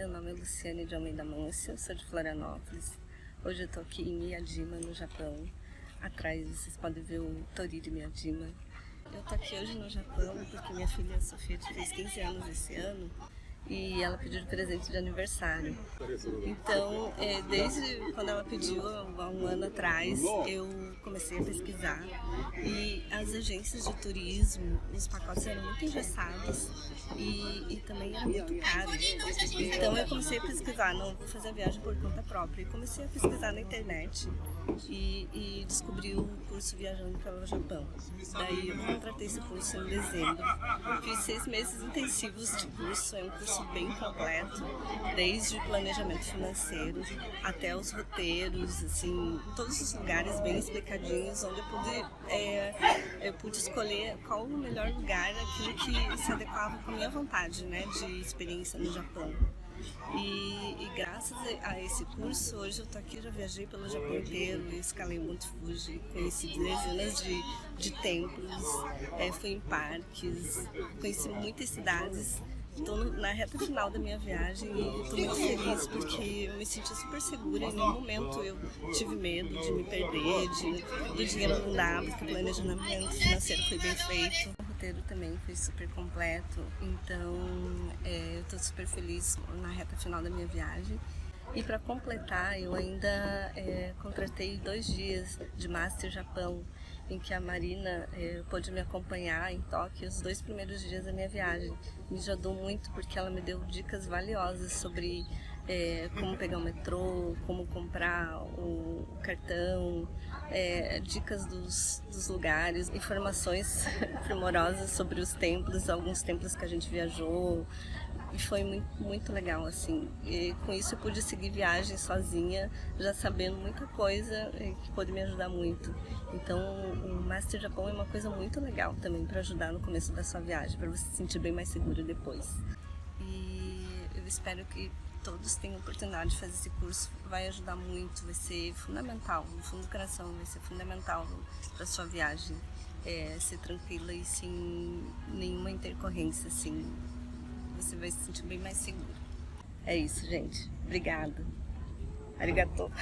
Meu nome é Luciane de Almeida Mâncio, sou de Florianópolis. Hoje eu tô aqui em Miyajima, no Japão. Atrás vocês podem ver o Toriri Miyajima. Eu tô aqui hoje no Japão porque minha filha Sofia fez 15 anos esse ano e ela pediu de presente de aniversário. Então, é, desde quando ela pediu, há um ano atrás, eu comecei a pesquisar e as agências de turismo, os pacotes eram muito engessados e, e também eram muito caros. Então eu comecei a pesquisar, não vou fazer a viagem por conta própria, e comecei a pesquisar na internet e, e descobri o curso Viajando pelo Japão. Daí eu contratei esse curso em dezembro. Fiz seis meses intensivos de curso, é um curso bem completo, desde o planejamento financeiro até os roteiros, assim, todos os lugares bem explicadinhos, onde eu pude, é, eu pude escolher qual o melhor lugar, aquilo que se adequava com a minha vontade né, de experiência no Japão. E, e, graças a esse curso, hoje eu tô aqui, já viajei pelo Japão inteiro, escalei o Monte Fuji, conheci dezenas de, de templos, é, fui em parques, conheci muitas cidades. Estou na reta final da minha viagem e estou muito feliz porque eu me senti super segura. Em nenhum momento eu tive medo de me perder, de, do dinheiro não dar, porque o planejamento financeiro foi bem feito roteiro também foi super completo, então é, eu estou super feliz na reta final da minha viagem. E para completar, eu ainda é, contratei dois dias de Master Japão, em que a Marina é, pôde me acompanhar em Tóquio os dois primeiros dias da minha viagem. Me ajudou muito porque ela me deu dicas valiosas sobre é, como pegar o metrô, como comprar o, cartão, é, dicas dos, dos, lugares, informações primorosas sobre os templos, alguns templos que a gente viajou, e foi muito, muito legal, assim. E com isso eu pude seguir viagem sozinha, já sabendo muita coisa que pôde me ajudar muito. Então o Master Japão é uma coisa muito legal também para ajudar no começo da sua viagem, para você se sentir bem mais seguro depois. E eu espero que todos têm oportunidade de fazer esse curso, vai ajudar muito, vai ser fundamental, no fundo do coração, vai ser fundamental para sua viagem. É, ser tranquila e sem nenhuma intercorrência, assim, você vai se sentir bem mais seguro. É isso, gente. Obrigada. Arigatou.